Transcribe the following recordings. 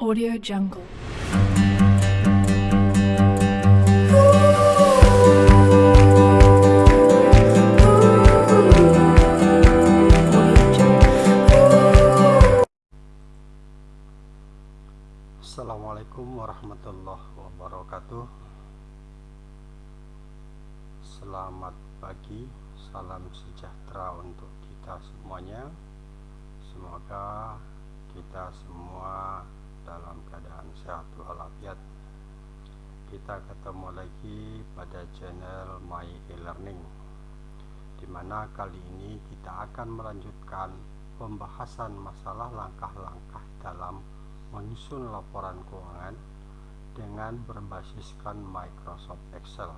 Audio Jungle. Assalamualaikum warahmatullahi wabarakatuh Selamat pagi, salam sejahtera Di mana kali ini kita akan melanjutkan pembahasan masalah langkah-langkah dalam menyusun laporan keuangan dengan berbasiskan Microsoft Excel.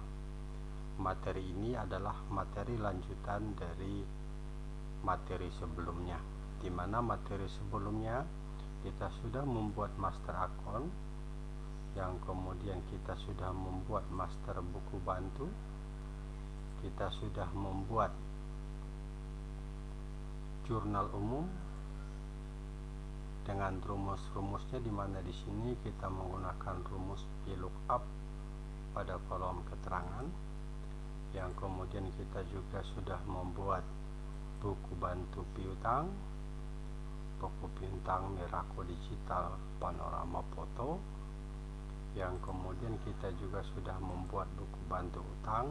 Materi ini adalah materi lanjutan dari materi sebelumnya, di mana materi sebelumnya kita sudah membuat master account, yang kemudian kita sudah membuat master buku bantu, kita sudah membuat jurnal umum dengan rumus-rumusnya di mana di sini kita menggunakan rumus VLOOKUP pada kolom keterangan yang kemudian kita juga sudah membuat buku bantu piutang buku piutang Miraco Digital panorama foto yang kemudian kita juga sudah membuat buku bantu utang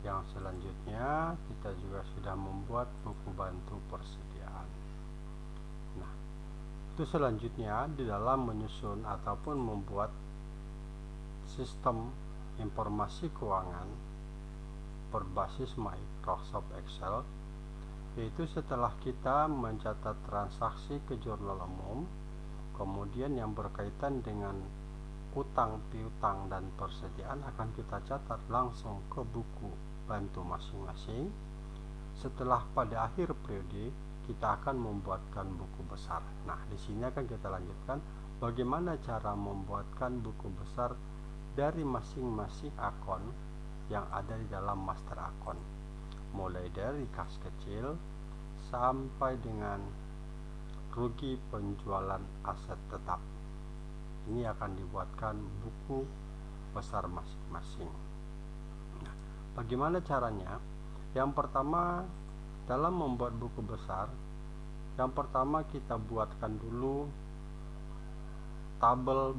yang selanjutnya kita juga sudah membuat buku bantu persediaan. Nah, itu selanjutnya di dalam menyusun ataupun membuat sistem informasi keuangan berbasis Microsoft Excel yaitu setelah kita mencatat transaksi ke jurnal umum kemudian yang berkaitan dengan utang piutang dan persediaan akan kita catat langsung ke buku bantu masing-masing setelah pada akhir periode kita akan membuatkan buku besar. Nah, di sini akan kita lanjutkan bagaimana cara membuatkan buku besar dari masing-masing akun yang ada di dalam master akun. Mulai dari kas kecil sampai dengan rugi penjualan aset tetap. Ini akan dibuatkan buku besar masing-masing. Bagaimana caranya? Yang pertama dalam membuat buku besar yang pertama kita buatkan dulu tabel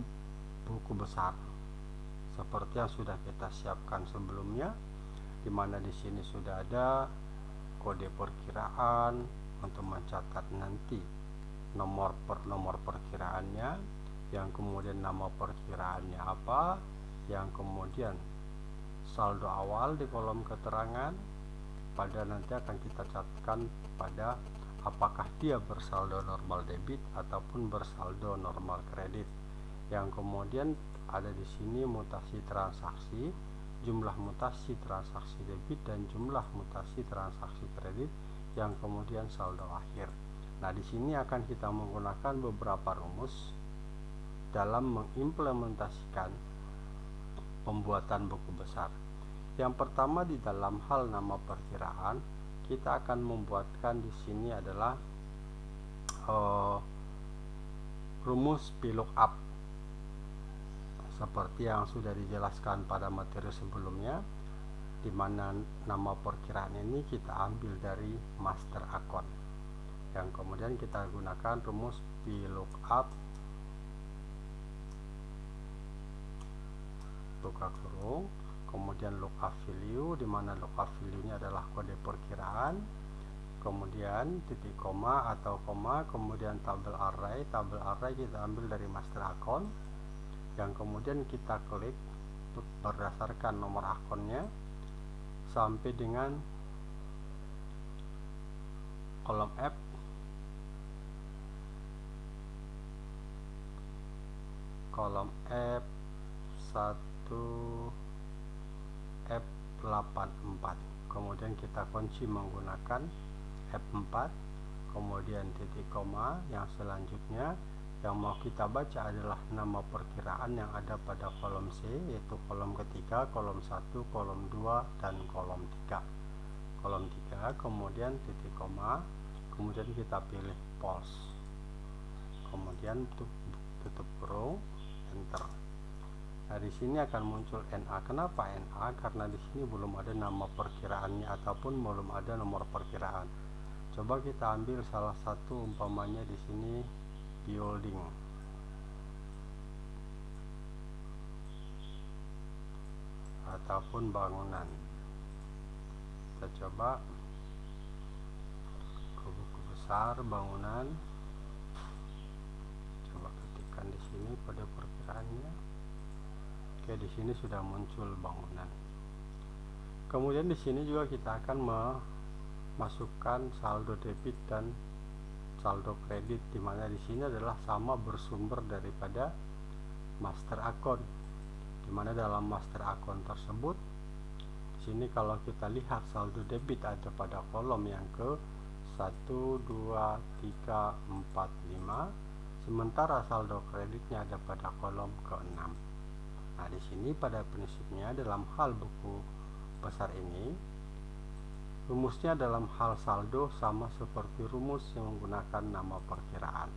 buku besar seperti yang sudah kita siapkan sebelumnya di mana di sini sudah ada kode perkiraan untuk mencatat nanti nomor per nomor perkiraannya yang kemudian nama perkiraannya apa yang kemudian saldo awal di kolom keterangan. Pada nanti akan kita catatkan pada apakah dia bersaldo normal debit ataupun bersaldo normal kredit. Yang kemudian ada di sini mutasi transaksi jumlah mutasi transaksi debit dan jumlah mutasi transaksi kredit yang kemudian saldo akhir. Nah di sini akan kita menggunakan beberapa rumus dalam mengimplementasikan pembuatan buku besar. Yang pertama di dalam hal nama perkiraan kita akan membuatkan di sini adalah uh, rumus VLOOKUP seperti yang sudah dijelaskan pada materi sebelumnya di mana nama perkiraan ini kita ambil dari master account yang kemudian kita gunakan rumus VLOOKUP buka kurung kemudian lookup value di mana lookup value ini adalah kode perkiraan kemudian titik koma atau koma kemudian tabel array tabel array kita ambil dari master account yang kemudian kita klik berdasarkan nomor akunnya sampai dengan kolom F kolom F1 F84 kemudian kita kunci menggunakan F4 kemudian titik koma yang selanjutnya yang mau kita baca adalah nama perkiraan yang ada pada kolom C yaitu kolom ketiga, kolom 1, kolom 2, dan kolom 3 kolom 3 kemudian titik koma kemudian kita pilih pause. Kemudian tutup kurung enter nah di sini akan muncul NA kenapa NA karena di sini belum ada nama perkiraannya ataupun belum ada nomor perkiraan. Coba kita ambil salah satu umpamanya di sini building. Ataupun bangunan. Kita coba. Ke buku besar bangunan. Coba ketikkan di sini pada perkiraannya oke di sini sudah muncul bangunan. Kemudian di sini juga kita akan memasukkan saldo debit dan saldo kredit di mana di sini adalah sama bersumber daripada master account. Di mana dalam master account tersebut sini kalau kita lihat saldo debit ada pada kolom yang ke 1 2 3 4 5 sementara saldo kreditnya ada pada kolom ke-6 nah di sini pada prinsipnya dalam hal buku besar ini rumusnya dalam hal saldo sama seperti rumus yang menggunakan nama perkiraan.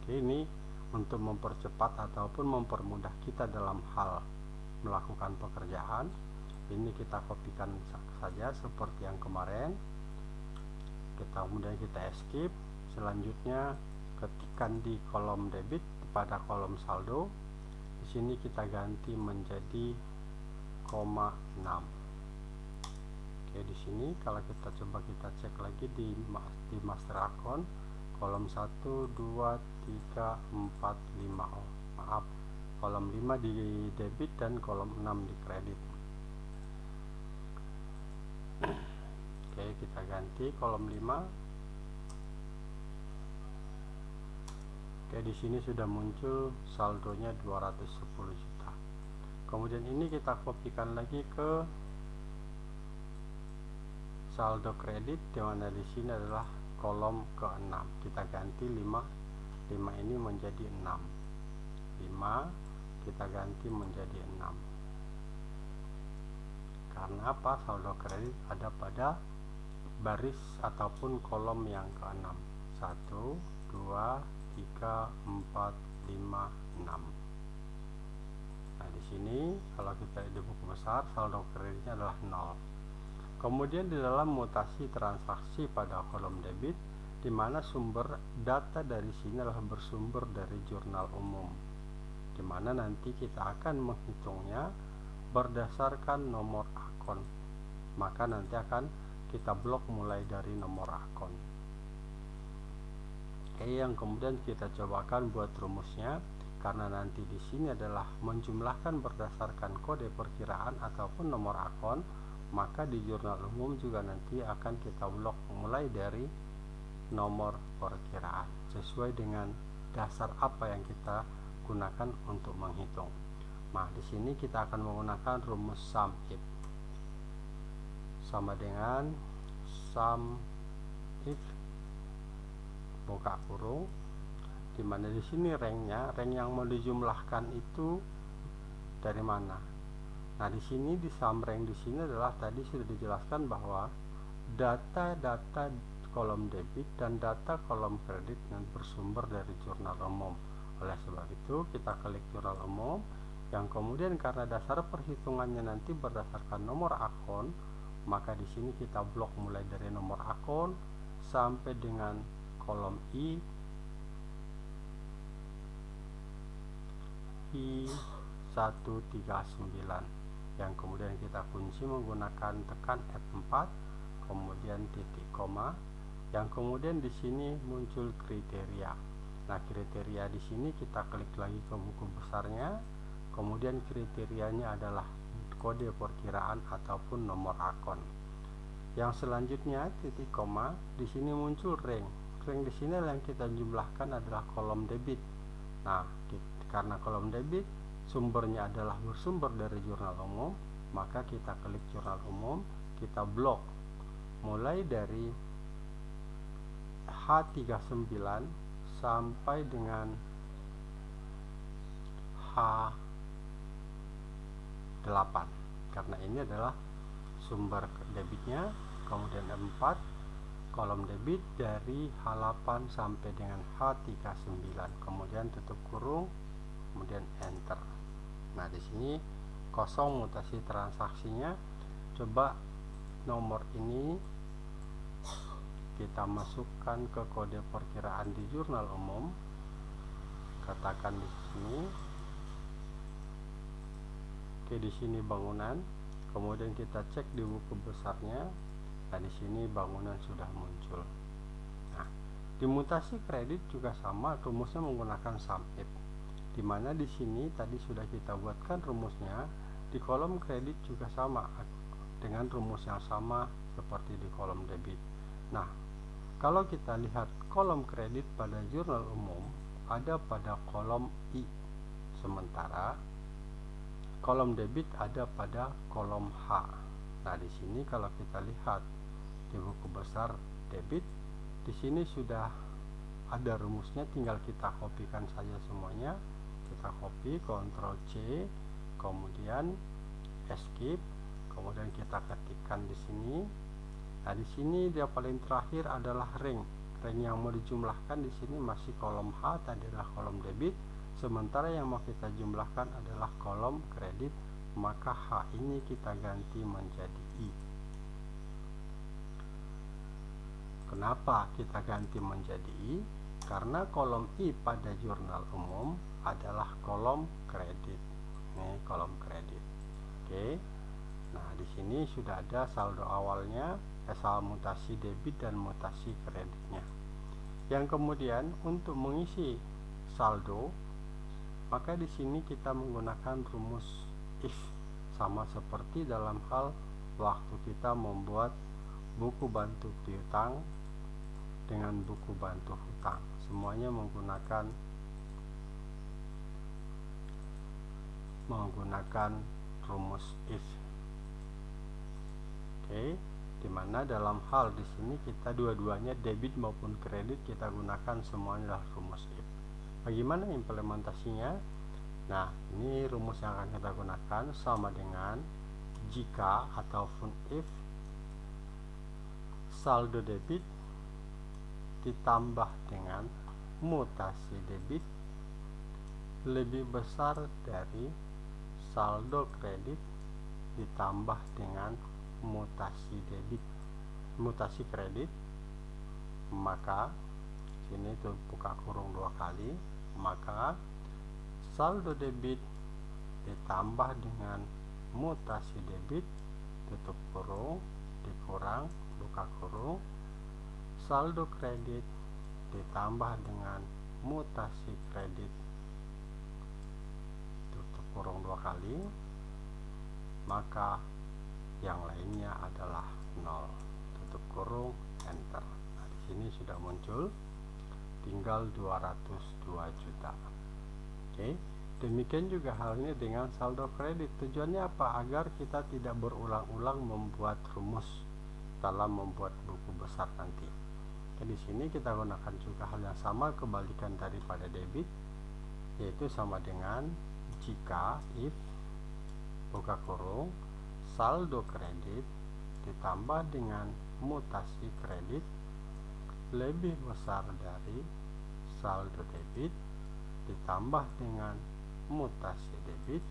Oke ini untuk mempercepat ataupun mempermudah kita dalam hal melakukan pekerjaan. Ini kita kopikan saja seperti yang kemarin. Kita kemudian kita escape selanjutnya ketikkan di kolom debit pada kolom saldo sini kita ganti menjadi koma 6 oke di sini kalau kita coba kita cek lagi di di master account kolom 1 2 3 4 5 oh maaf. Kolom 5 di debit dan kolom 6 di kredit. Oke kita ganti kolom 5 oke di sini sudah muncul saldonya 210 juta. Kemudian ini kita kopikan lagi ke saldo kredit di mana di sini adalah kolom ke-6 kita ganti 5 5 ini menjadi 6 5 kita ganti menjadi 6 karena apa? Saldo kredit ada pada baris ataupun kolom yang ke-6 1 2 3 4 5 6 nah di sini kalau kita di buku besar saldo kreditnya adalah 0 kemudian di dalam mutasi transaksi pada kolom debit di mana sumber data dari sini adalah bersumber dari jurnal umum di mana nanti kita akan menghitungnya berdasarkan nomor akun. Maka nanti akan kita blok mulai dari nomor akun oke yang kemudian kita cobakan buat rumusnya karena nanti di sini adalah menjumlahkan berdasarkan kode perkiraan ataupun nomor akun maka di jurnal umum juga nanti akan kita blok mulai dari nomor perkiraan sesuai dengan dasar apa yang kita gunakan untuk menghitung. Nah, di sini kita akan menggunakan rumus sum if sama dengan sum if buka kurung di mana di sini ranknya rank yang mau dijumlahkan itu dari mana? Nah di sini di sum rank di sini adalah tadi sudah dijelaskan bahwa data-data kolom debit dan data kolom kredit yang bersumber dari jurnal umum. Oleh sebab itu kita klik jurnal umum yang kemudian karena dasar perhitungannya nanti berdasarkan nomor akun maka di sini kita blok mulai dari nomor akun sampai dengan kolom I I 139 yang kemudian kita kunci menggunakan tekan F4 kemudian titik koma yang kemudian di sini muncul kriteria Nah, kriteria di sini kita klik lagi ke buku besarnya. Kemudian kriterianya adalah kode perkiraan ataupun nomor akun. Yang selanjutnya titik koma, di sini muncul rank. Rank di sini yang kita jumlahkan adalah kolom debit. Nah, karena kolom debit sumbernya adalah bersumber dari jurnal umum, maka kita klik jurnal umum, kita blok mulai dari H39 sampai dengan H8 karena ini adalah sumber debitnya kemudian 4 kolom debit dari H8 sampai dengan H39 kemudian tutup kurung kemudian enter. Nah di sini kosong mutasi transaksinya. Coba nomor ini kita masukkan ke kode perkiraan di jurnal umum. Katakan di sini. Oke di sini bangunan. Kemudian kita cek di buku besarnya di sini bangunan sudah muncul. Nah di mutasi kredit juga sama rumusnya menggunakan SUMIF di mana di sini tadi sudah kita buatkan rumusnya di kolom kredit juga sama dengan rumus yang sama seperti di kolom debit. Nah kalau kita lihat kolom kredit pada jurnal umum ada pada kolom I sementara kolom debit ada pada kolom H. Nah di sini kalau kita lihat buku besar debit. Di sini sudah ada rumusnya tinggal kita kopikan saja semuanya. Kita copy Ctrl C kemudian escape kemudian kita ketikkan di sini. Nah di sini dia paling terakhir adalah ring. Ring yang mau dijumlahkan di sini masih kolom H tadi adalah kolom debit. Sementara yang mau kita jumlahkan adalah kolom kredit maka H ini kita ganti menjadi I Kenapa kita ganti menjadi I? Karena kolom I pada jurnal umum adalah kolom kredit. Ini kolom kredit. Oke. Nah, di sini sudah ada saldo awalnya, asal mutasi debit dan mutasi kreditnya. Yang kemudian untuk mengisi saldo, maka di sini kita menggunakan rumus if sama seperti dalam hal waktu kita membuat buku bantu piutang dengan buku bantu hutang. Semuanya menggunakan menggunakan rumus if. Oke di mana dalam hal di sini kita dua-duanya debit maupun kredit kita gunakan semuanya adalah rumus if. Bagaimana implementasinya? Nah ini rumus yang akan kita gunakan sama dengan jika ataupun if saldo debit ditambah dengan mutasi debit lebih besar dari saldo kredit ditambah dengan mutasi debit. Mutasi kredit maka sini itu buka kurung dua kali maka saldo debit ditambah dengan mutasi debit tutup kurung dikurang buka kurung saldo kredit ditambah dengan mutasi kredit. Tutup kurung dua kali maka yang lainnya adalah nol. Tutup kurung enter. Nah di sini sudah muncul tinggal 202 juta. Oke demikian juga halnya dengan saldo kredit. Tujuannya apa? Agar kita tidak berulang-ulang membuat rumus dalam membuat buku besar nanti Di sini kita gunakan juga hal yang sama kebalikan daripada debit yaitu sama dengan jika if buka kurung saldo kredit ditambah dengan mutasi kredit lebih besar dari saldo debit ditambah dengan mutasi debit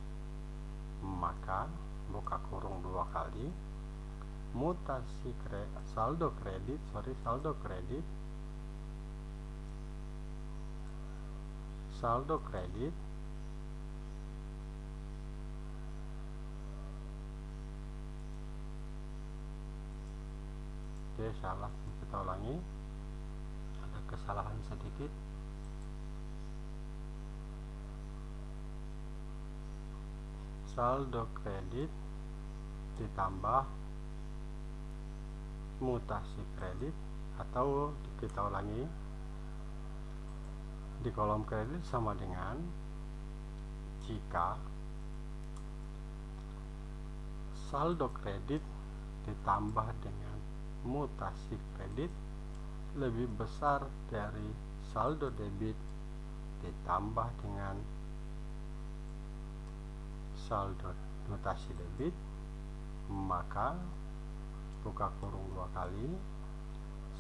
maka buka kurung dua kali mutasi kre, saldo kredit sorry saldo kredit. Saldo kredit. Oke salah kita ulangi. Ada kesalahan sedikit. Saldo kredit ditambah mutasi kredit atau kita ulangi di kolom kredit sama dengan jika saldo kredit ditambah dengan mutasi kredit lebih besar dari saldo debit ditambah dengan saldo mutasi debit maka buka kurung dua kali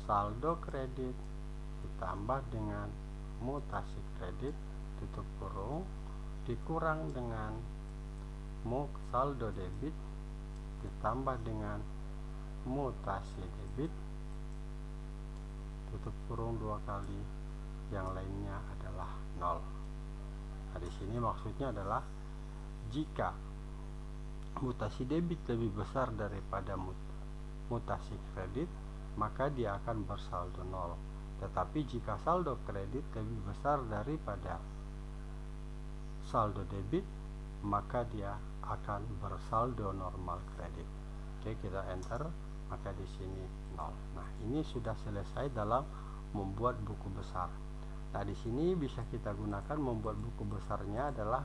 saldo kredit ditambah dengan mutasi kredit tutup kurung dikurang dengan mu saldo debit ditambah dengan mutasi debit tutup kurung dua kali yang lainnya adalah nol. Nah di sini maksudnya adalah jika mutasi debit lebih besar daripada mut mutasi kredit maka dia akan bersaldo nol. Tetapi jika saldo kredit lebih besar daripada saldo debit maka dia akan bersaldo normal kredit. Oke kita enter maka di sini nol. Nah ini sudah selesai dalam membuat buku besar. Nah di sini bisa kita gunakan membuat buku besarnya adalah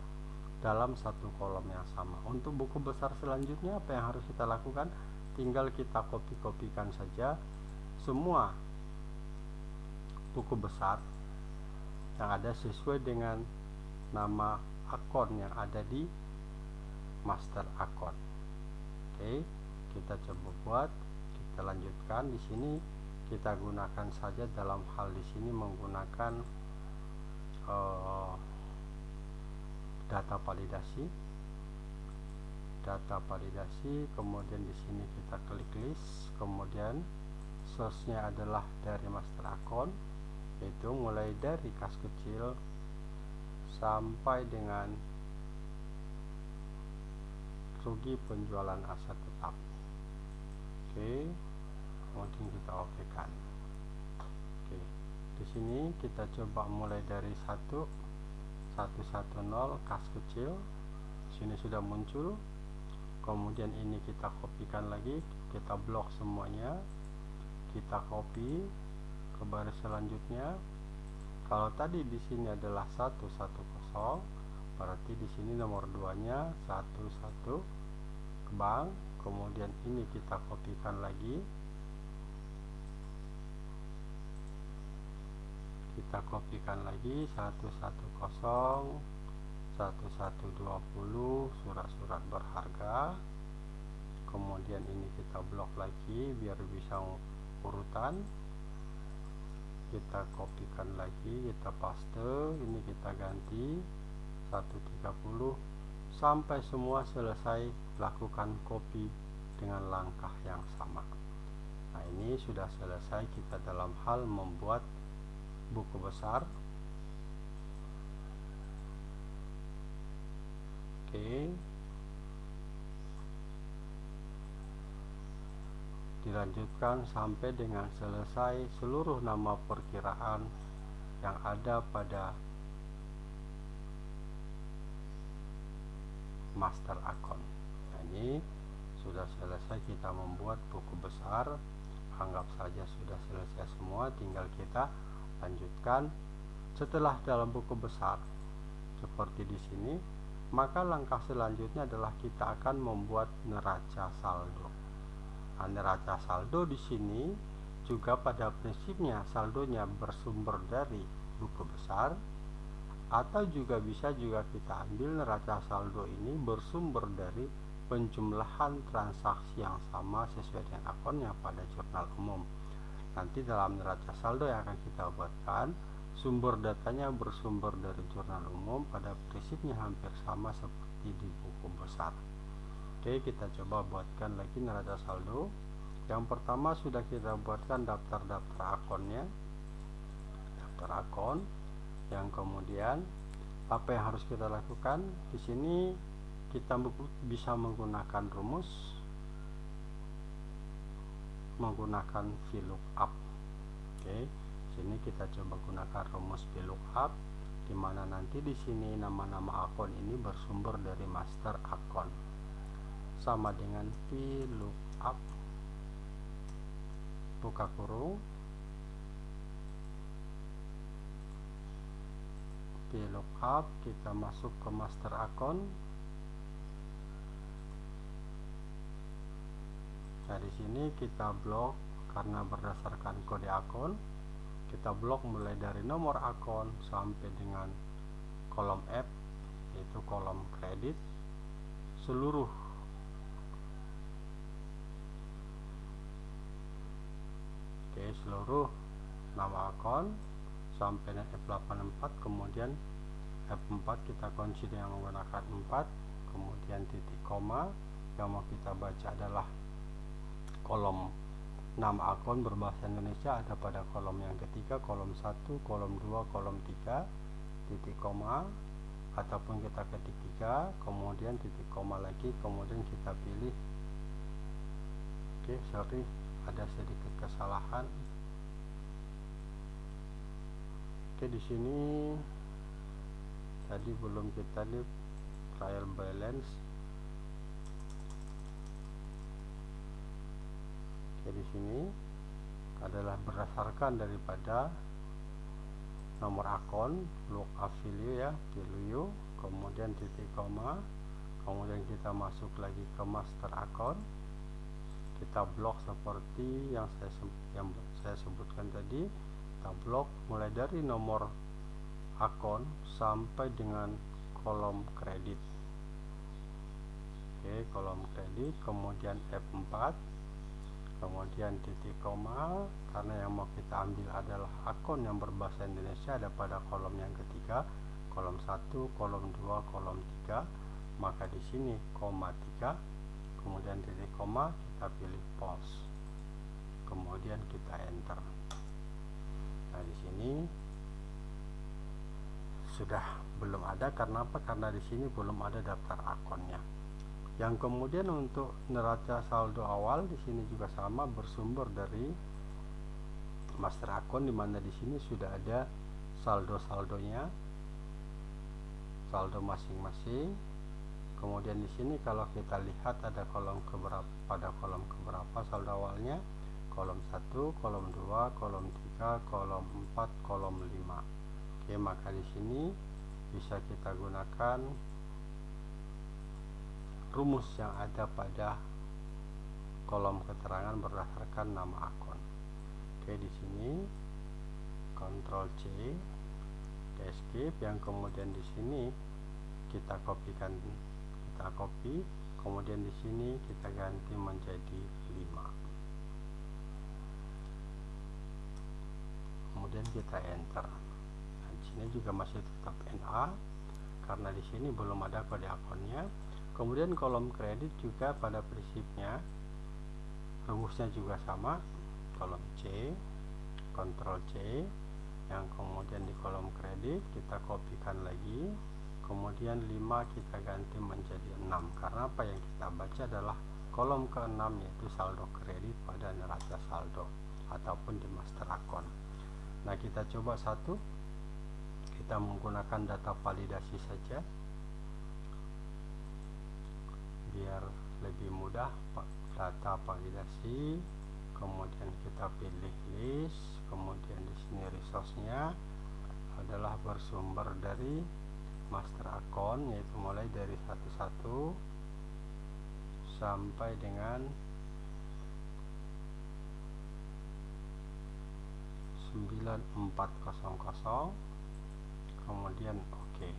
dalam satu kolom yang sama. Untuk buku besar selanjutnya apa yang harus kita lakukan tinggal kita copy-kopikan saja. Semua buku besar yang ada sesuai dengan nama akun yang ada di master akun. Oke, kita coba buat, kita lanjutkan di sini. Kita gunakan saja dalam hal di sini menggunakan uh, data validasi data validasi kemudian di sini kita klik list kemudian source-nya adalah dari master account itu mulai dari kas kecil sampai dengan rugi penjualan aset tetap. Oke kemudian kita oke kan oke di sini kita coba mulai dari 1 110 kas kecil. Sini sudah muncul kemudian ini kita kopikan lagi kita blok semuanya kita copy ke baris selanjutnya. Kalau tadi di sini adalah 110 berarti di sini nomor 2 nya 11 ke bank kemudian ini kita kopikan lagi. Kita kopikan lagi 110 1120 surat-surat berharga. Kemudian ini kita blok lagi biar bisa urutan. Kita kopikan lagi kita paste ini kita ganti 130 sampai semua selesai lakukan copy dengan langkah yang sama. Nah ini sudah selesai kita dalam hal membuat buku besar oke. Dilanjutkan sampai dengan selesai seluruh nama perkiraan yang ada pada master account nah, ini sudah selesai kita membuat buku besar. Anggap saja sudah selesai semua tinggal kita lanjutkan. Setelah dalam buku besar seperti di sini maka langkah selanjutnya adalah kita akan membuat neraca saldo. Nah, neraca saldo di sini juga pada prinsipnya saldonya bersumber dari buku besar atau juga bisa juga kita ambil neraca saldo ini bersumber dari penjumlahan transaksi yang sama sesuai dengan akunnya pada jurnal umum. Nanti dalam neraca saldo yang akan kita buatkan sumber datanya bersumber dari jurnal umum pada prinsipnya hampir sama seperti di buku besar. Oke kita coba buatkan lagi neraca saldo. Yang pertama sudah kita buatkan daftar-daftar akunnya. Daftar akun. Yang kemudian apa yang harus kita lakukan? Di sini kita bisa menggunakan rumus menggunakan VLOOKUP. Oke sini kita coba gunakan rumus VLOOKUP di mana nanti di sini nama-nama akun ini bersumber dari master akun. Sama dengan VLOOKUP. Buka kurung. VLOOKUP kita masuk ke master akun. Nah sini kita blok karena berdasarkan kode akun kita blok mulai dari nomor akun sampai dengan kolom F yaitu kolom kredit seluruh Oke seluruh nama akun sampai dengan F84 kemudian F4 kita kunci dengan menggunakan 4 kemudian titik koma yang mau kita baca adalah kolom nama akun berbahasa Indonesia ada pada kolom yang ketiga kolom 1 kolom 2 kolom 3 titik koma ataupun kita ketik 3 kemudian titik koma lagi kemudian kita pilih. Oke sorry ada sedikit kesalahan. Oke di sini tadi belum kita di trial balance di sini adalah berdasarkan daripada nomor akun look affiliate ya pilih kemudian titik koma kemudian kita masuk lagi ke master account kita blok seperti yang saya yang saya sebutkan tadi kita blok mulai dari nomor akun sampai dengan kolom kredit. Oke kolom kredit kemudian F4 kemudian titik koma karena yang mau kita ambil adalah akun yang berbahasa Indonesia ada pada kolom yang ketiga kolom 1 kolom 2 kolom 3 maka di sini koma 3 kemudian titik koma kita pilih pause kemudian kita enter. Nah di sini sudah belum ada. Karena apa? Karena di sini belum ada daftar akunnya yang kemudian untuk neraca saldo awal di sini juga sama bersumber dari master akun di mana di sini sudah ada saldo saldonya saldo masing-masing. Kemudian di sini kalau kita lihat ada kolom keberapa pada kolom keberapa saldo awalnya? Kolom 1 kolom 2 kolom 3 kolom 4 kolom 5 oke maka di sini bisa kita gunakan rumus yang ada pada kolom keterangan berdasarkan nama akun. Oke di sini Ctrl C escape yang kemudian di sini kita kopikan kita copy. Kemudian di sini kita ganti menjadi 5 kemudian kita enter. Nah, di sini juga masih tetap NA karena di sini belum ada kode akunnya kemudian kolom kredit juga pada prinsipnya rumusnya juga sama kolom C Ctrl C yang kemudian di kolom kredit kita kopikan lagi kemudian 5 kita ganti menjadi 6 karena apa yang kita baca adalah kolom ke-6 yaitu saldo kredit pada neraca saldo ataupun di master account nah kita coba satu kita menggunakan data validasi saja biar lebih mudah data validasi kemudian kita pilih list kemudian di sini resource-nya adalah bersumber dari master account yaitu mulai dari 11 sampai dengan 9400 kemudian oke okay.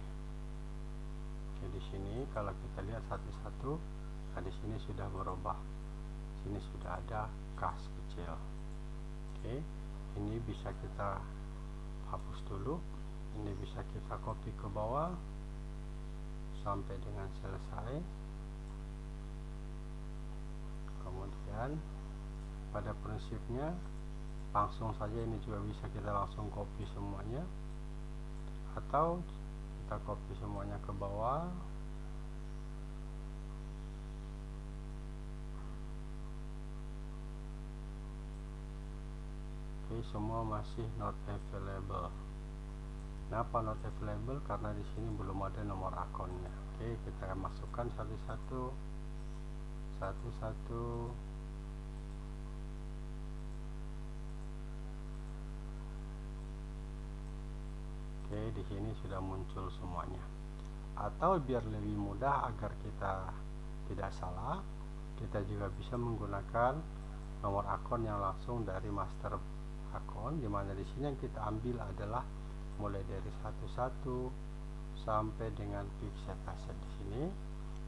Oke di sini kalau kita lihat satu-satu nah di sini sudah berubah. Sini sudah ada kas kecil. Oke ini bisa kita hapus dulu. Ini bisa kita copy ke bawah sampai dengan selesai. Kemudian pada prinsipnya langsung saja ini juga bisa kita langsung copy semuanya. Atau kita copy semuanya ke bawah oke semua masih not available Kenapa not available? Karena di sini belum ada nomor akunnya. Oke, kita masukkan satu-satu, satu-satu. Oke, di sini sudah muncul semuanya. Atau biar lebih mudah agar kita tidak salah, kita juga bisa menggunakan nomor akun yang langsung dari master akun, di mana di sini yang kita ambil adalah mulai dari satu-satu sampai dengan pixel aset di sini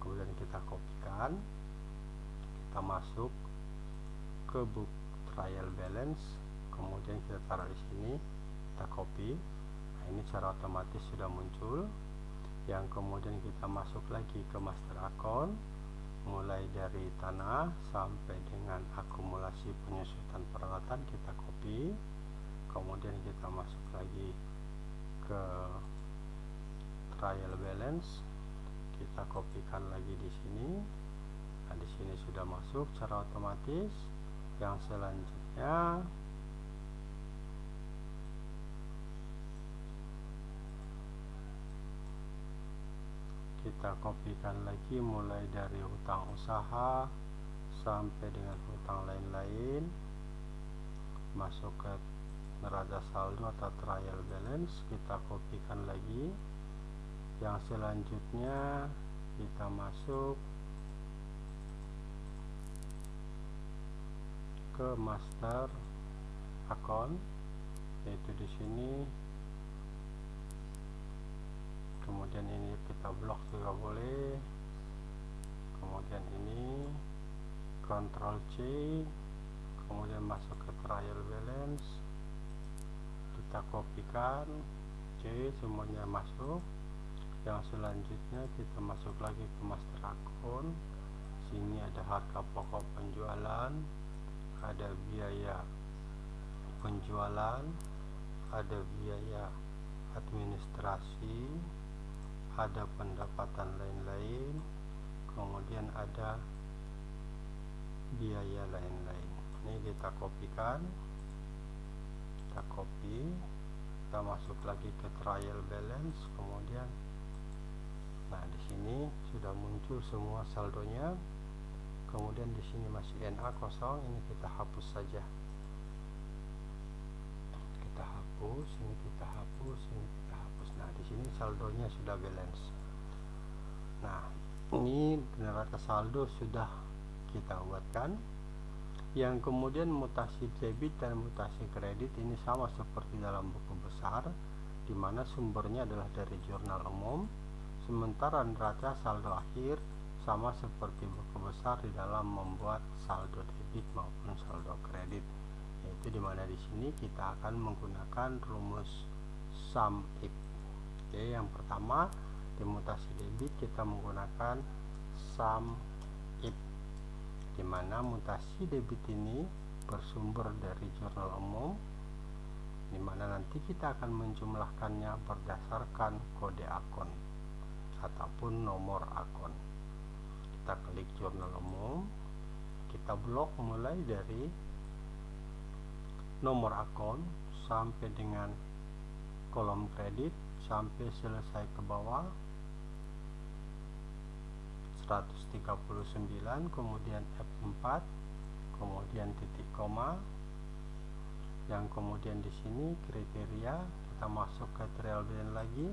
kemudian kita kopikan kita masuk ke book trial balance kemudian kita taruh di sini kita copy nah ini secara otomatis sudah muncul. Yang kemudian kita masuk lagi ke master account mulai dari tanah sampai dengan akumulasi penyusutan peralatan kita copy. Kemudian kita masuk lagi ke trial balance. Kita kopikan lagi di sini. Nah di sini sudah masuk secara otomatis. Yang selanjutnya kita kopikan lagi mulai dari hutang usaha sampai dengan hutang lain-lain. Masuk ke neraca saldo atau trial balance kita kopikan lagi. Yang selanjutnya kita masuk ke master account. Yaitu di sini kemudian ini kita blok juga boleh. Kemudian ini Ctrl C. Kemudian masuk ke trial balance. Kita kopikan C semuanya masuk. Yang selanjutnya kita masuk lagi ke master account. Sini ada harga pokok penjualan. Ada biaya penjualan. Ada biaya administrasi ada pendapatan lain-lain kemudian ada biaya lain-lain. Ini kita kopikan kita copy kita masuk lagi ke trial balance kemudian nah di sini sudah muncul semua saldonya. Kemudian di sini masih NA kosong ini kita hapus saja. Kita hapus ini kita hapus ini kita di sini saldonya sudah balance. Nah ini neraca saldo sudah kita buatkan. Yang kemudian mutasi debit dan mutasi kredit ini sama seperti dalam buku besar di mana sumbernya adalah dari jurnal umum sementara neraca saldo akhir sama seperti buku besar di dalam membuat saldo debit maupun saldo kredit. Yaitu di mana di sini kita akan menggunakan rumus sum if oke yang pertama di mutasi debit kita menggunakan sum if di mana mutasi debit ini bersumber dari jurnal umum di mana nanti kita akan menjumlahkannya berdasarkan kode akun ataupun nomor akun. Kita klik jurnal umum kita blok mulai dari nomor akun sampai dengan kolom kredit sampai selesai ke bawah 139 kemudian F4 kemudian titik koma. Yang kemudian di sini kriteria kita masuk ke trial balance lagi.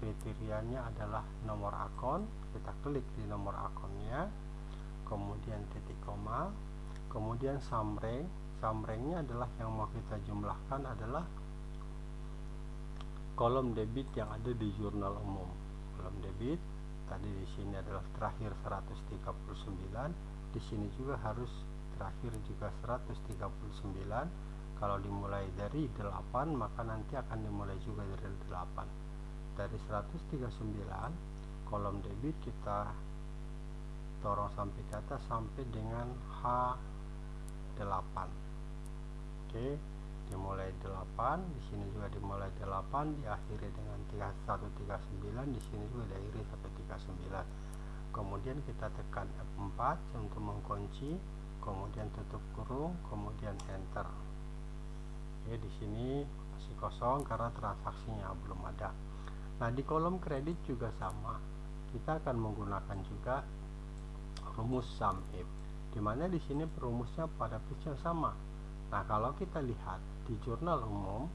Kriterianya adalah nomor akun kita klik di nomor akunnya. Kemudian titik koma kemudian summary summary-nya adalah yang mau kita jumlahkan adalah kolom debit yang ada di jurnal umum. Kolom debit tadi di sini adalah terakhir 139 di sini juga harus terakhir juga 139 kalau dimulai dari 8 maka nanti akan dimulai juga dari 8 dari 139 kolom debit kita dorong sampai ke atas sampai dengan H8 oke dimulai 8 di sini juga dimulai 8 diakhiri dengan 139 di sini juga diakhiri 139 kemudian kita tekan F4 untuk mengunci kemudian tutup kurung kemudian enter. Oke di sini masih kosong karena transaksinya belum ada. Nah di kolom kredit juga sama. Kita akan menggunakan juga rumus sum if di mana di sini perumusnya pada yang sama nah kalau kita lihat di jurnal umum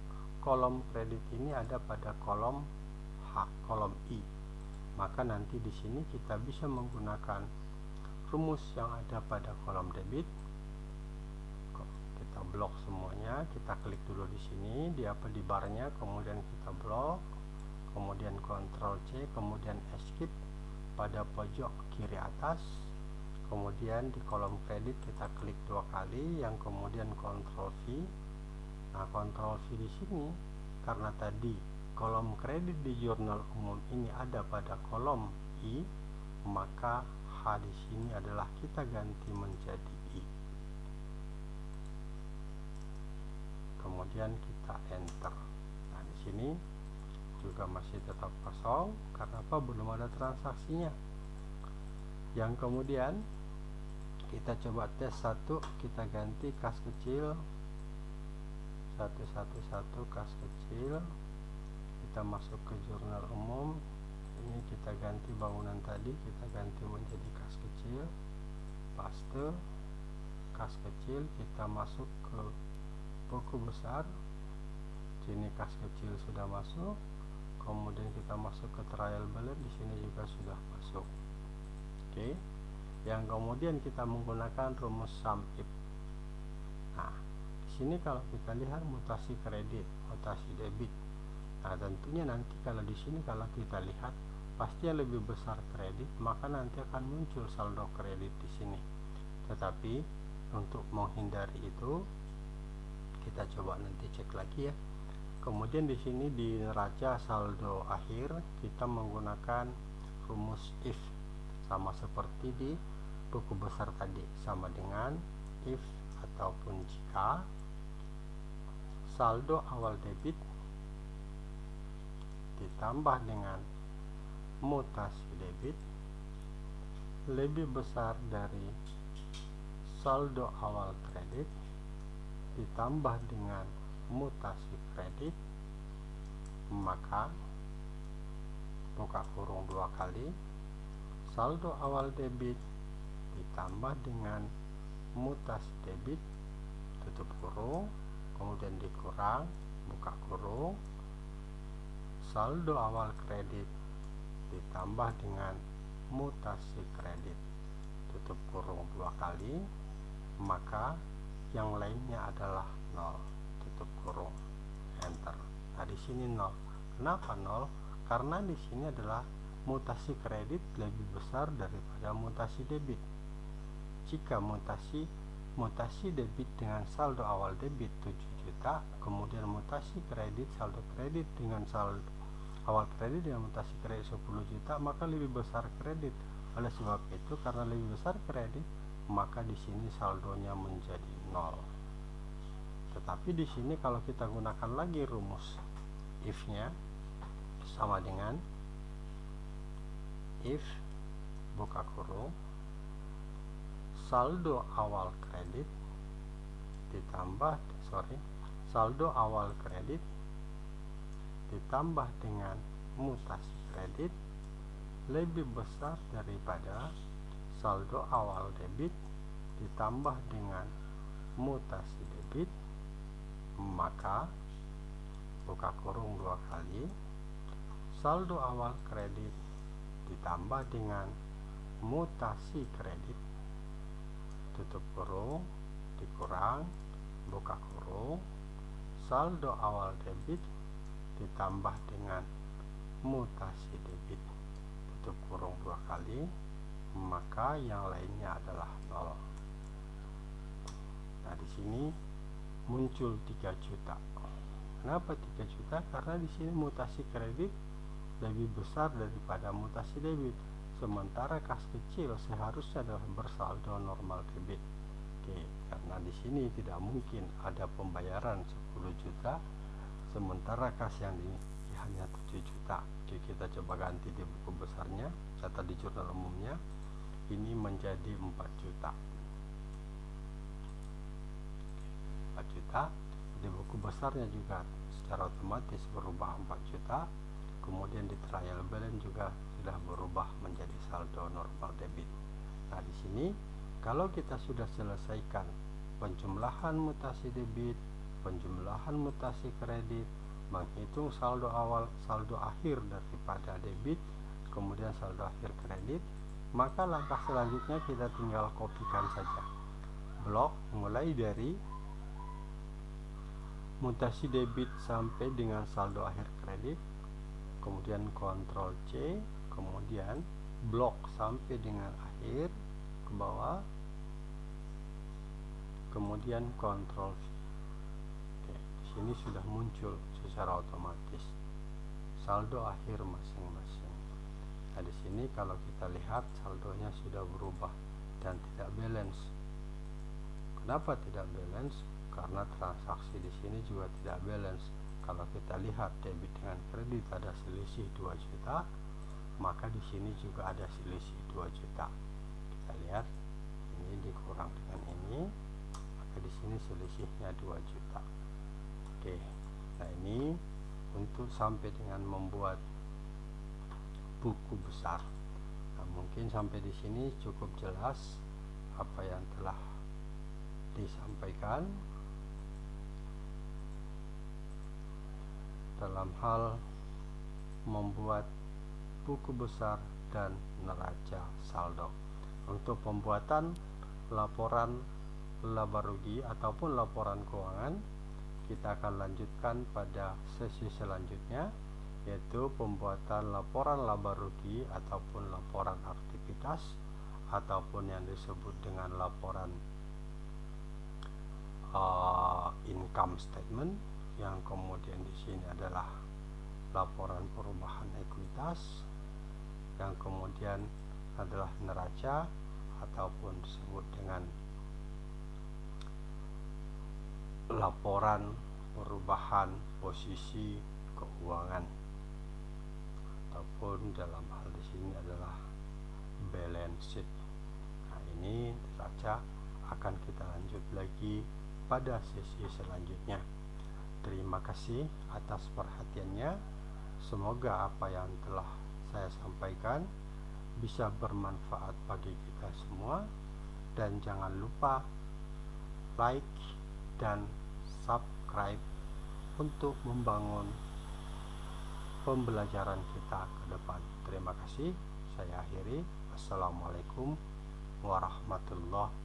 kolom kredit ini ada pada kolom H, kolom I. Maka nanti di sini kita bisa menggunakan rumus yang ada pada kolom debit. Kita blok semuanya, kita klik dulu di sini, di apa di barnya, kemudian kita blok, kemudian Ctrl C, kemudian Escape pada pojok kiri atas. Kemudian di kolom kredit kita klik dua kali, yang kemudian Ctrl V Nah, kontrol V di sini karena tadi kolom kredit di jurnal umum ini ada pada kolom I, maka H di sini adalah kita ganti menjadi I. Kemudian kita enter. Nah, di sini juga masih tetap kosong karena apa? Belum ada transaksinya. Yang kemudian kita coba tes satu, kita ganti kas kecil. Satu satu satu kas kecil. Kita masuk ke jurnal umum. Ini kita ganti bangunan tadi kita ganti menjadi kas kecil. Paste. Kas kecil kita masuk ke buku besar. Sini kas kecil sudah masuk. Kemudian kita masuk ke trial balance di sini juga sudah masuk. Oke yang kemudian kita menggunakan rumus sum if nah sini kalau kita lihat mutasi kredit, mutasi debit. Nah, tentunya nanti kalau di sini kalau kita lihat pasti yang lebih besar kredit, maka nanti akan muncul saldo kredit di sini. Tetapi untuk menghindari itu kita coba nanti cek lagi ya. Kemudian di sini di neraca saldo akhir kita menggunakan rumus if sama seperti di buku besar tadi sama dengan if ataupun jika. Saldo awal debit ditambah dengan mutasi debit lebih besar dari saldo awal kredit ditambah dengan mutasi kredit maka buka kurung dua kali. Saldo awal debit ditambah dengan mutasi debit tutup kurung kemudian dikurang buka kurung. Saldo awal kredit ditambah dengan mutasi kredit tutup kurung dua kali maka yang lainnya adalah nol tutup kurung enter. Nah di sini nol. Kenapa nol? Karena di sini adalah mutasi kredit lebih besar daripada mutasi debit jika mutasi mutasi debit dengan saldo awal debit 7 juta kemudian mutasi kredit saldo kredit dengan saldo awal kredit dengan mutasi kredit 10 juta maka lebih besar kredit. Oleh sebab itu karena lebih besar kredit maka di sini saldonya menjadi nol. Tetapi di sini kalau kita gunakan lagi rumus if nya sama dengan if buka kurung saldo awal kredit ditambah sorry saldo awal kredit ditambah dengan mutasi kredit lebih besar daripada saldo awal debit ditambah dengan mutasi debit maka buka kurung dua kali. Saldo awal kredit ditambah dengan mutasi kredit tutup kurung dikurang buka kurung saldo awal debit ditambah dengan mutasi debit. Tutup kurung dua kali maka yang lainnya adalah nol. Nah di sini muncul 3 juta. Kenapa 3 juta? Karena di sini mutasi kredit lebih besar daripada mutasi debit sementara kas kecil seharusnya adalah bersaldo normal debit oke karena di sini tidak mungkin ada pembayaran 10 juta sementara kas yang ini hanya 7 juta. Oke kita coba ganti di buku besarnya catat di jurnal umumnya. Ini menjadi 4 juta. 4 juta di buku besarnya juga secara otomatis berubah 4 juta. Kemudian di trial balance juga sudah berubah menjadi saldo normal debit. Nah, di sini kalau kita sudah selesaikan penjumlahan mutasi debit, penjumlahan mutasi kredit, menghitung saldo awal, saldo akhir daripada debit, kemudian saldo akhir kredit, maka langkah selanjutnya kita tinggal kopikan saja. Blok mulai dari mutasi debit sampai dengan saldo akhir kredit, kemudian kontrol C kemudian blok sampai dengan akhir ke bawah kemudian kontrol V Oke, sini sudah muncul secara otomatis saldo akhir masing-masing. Nah, di sini kalau kita lihat saldonya sudah berubah dan tidak balance. Kenapa tidak balance? Karena transaksi di sini juga tidak balance. Kalau kita lihat debit dengan kredit ada selisih 2 juta, maka di sini juga ada selisih 2 juta. Kita lihat ini dikurang dengan ini, maka di sini selisihnya 2 juta. Oke. Nah, ini untuk sampai dengan membuat buku besar. Nah, mungkin sampai di sini cukup jelas apa yang telah disampaikan dalam hal membuat buku besar dan neraca saldo. Untuk pembuatan laporan laba rugi ataupun laporan keuangan kita akan lanjutkan pada sesi selanjutnya yaitu pembuatan laporan laba rugi ataupun laporan aktivitas ataupun yang disebut dengan laporan uh, income statement yang kemudian di sini adalah laporan perubahan ekuitas yang kemudian adalah neraca ataupun disebut dengan laporan perubahan posisi keuangan ataupun dalam hal di sini adalah balance sheet. Nah, ini saja akan kita lanjut lagi pada sesi selanjutnya. Terima kasih atas perhatiannya. Semoga apa yang telah saya sampaikan bisa bermanfaat bagi kita semua dan jangan lupa like dan subscribe untuk membangun pembelajaran kita ke depan. Terima kasih. Saya akhiri. Assalamualaikum warahmatullahi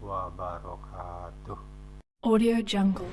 wabarakatuh. Audio Jungle.